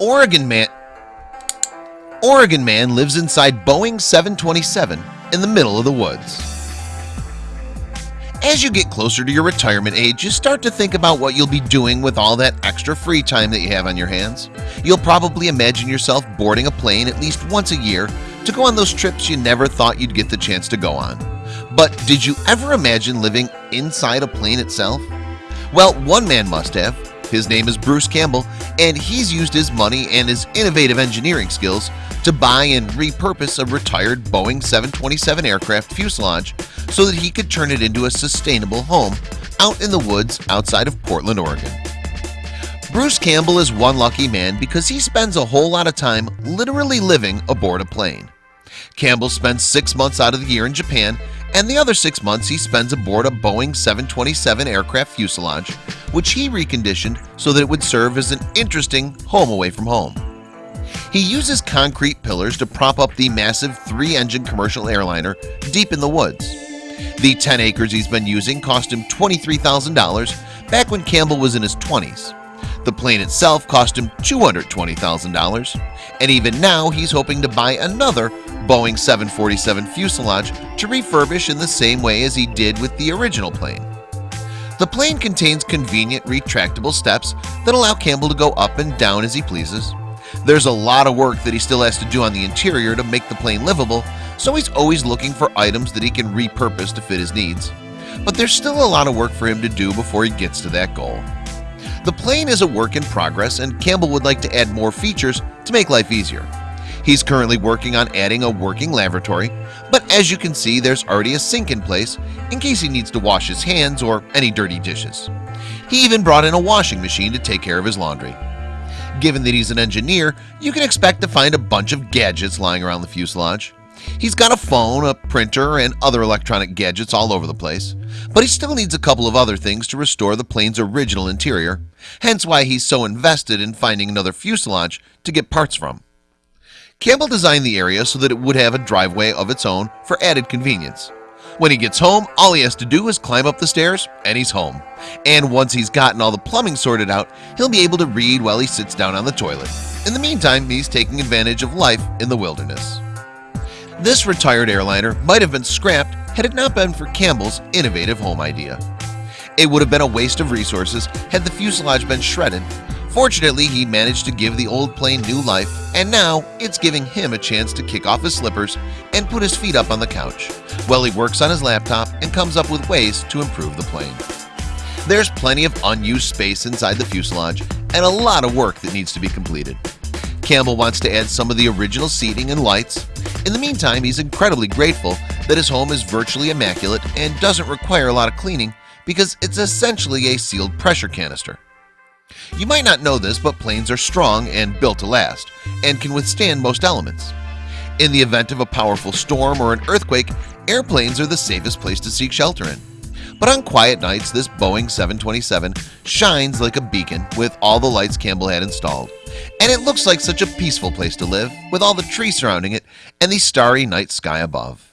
Oregon man Oregon man lives inside Boeing 727 in the middle of the woods. As you get closer to your retirement age you start to think about what you'll be doing with all that extra free time that you have on your hands. You'll probably imagine yourself boarding a plane at least once a year to go on those trips you never thought you'd get the chance to go on. But did you ever imagine living inside a plane itself? Well one man must have his name is Bruce Campbell and he's used his money and his innovative engineering skills to buy and repurpose a retired Boeing 727 aircraft fuselage so that he could turn it into a sustainable home out in the woods outside of Portland, Oregon. Bruce Campbell is one lucky man because he spends a whole lot of time literally living aboard a plane. Campbell spends six months out of the year in Japan and the other six months he spends aboard a Boeing 727 aircraft fuselage which he reconditioned so that it would serve as an interesting home away from home. He uses concrete pillars to prop up the massive three-engine commercial airliner deep in the woods. The 10 acres he's been using cost him $23,000 back when Campbell was in his 20s the plane itself cost him $220,000 and even now he's hoping to buy another Boeing 747 fuselage to refurbish in the same way as he did with the original plane The plane contains convenient retractable steps that allow Campbell to go up and down as he pleases. There's a lot of work that he still has to do on the interior to make the plane livable So he's always looking for items that he can repurpose to fit his needs. But there's still a lot of work for him to do before he gets to that goal. The plane is a work in progress and Campbell would like to add more features to make life easier He's currently working on adding a working lavatory But as you can see there's already a sink in place in case he needs to wash his hands or any dirty dishes. He even brought in a washing machine to take care of his laundry. Given that he's an engineer you can expect to find a bunch of gadgets lying around the fuselage. He's got a phone a printer and other electronic gadgets all over the place But he still needs a couple of other things to restore the plane's original interior Hence why he's so invested in finding another fuselage to get parts from Campbell designed the area so that it would have a driveway of its own for added convenience. When he gets home all he has to do is climb up the stairs and he's home. And once he's gotten all the plumbing sorted out he'll be able to read while he sits down on the toilet. In the meantime he's taking advantage of life in the wilderness. This retired airliner might have been scrapped had it not been for Campbell's innovative home idea. It would have been a waste of resources had the fuselage been shredded Fortunately, he managed to give the old plane new life and now it's giving him a chance to kick off his slippers and put his feet up on the couch. While he works on his laptop and comes up with ways to improve the plane. There's plenty of unused space inside the fuselage and a lot of work that needs to be completed. Campbell wants to add some of the original seating and lights. In the meantime He's incredibly grateful that his home is virtually immaculate and doesn't require a lot of cleaning because it's essentially a sealed pressure canister You might not know this but planes are strong and built to last and can withstand most elements. In the event of a powerful storm or an earthquake airplanes are the safest place to seek shelter in. But on quiet nights this Boeing 727 shines like a beacon with all the lights Campbell had installed. And it looks like such a peaceful place to live with all the trees surrounding it and the starry night sky above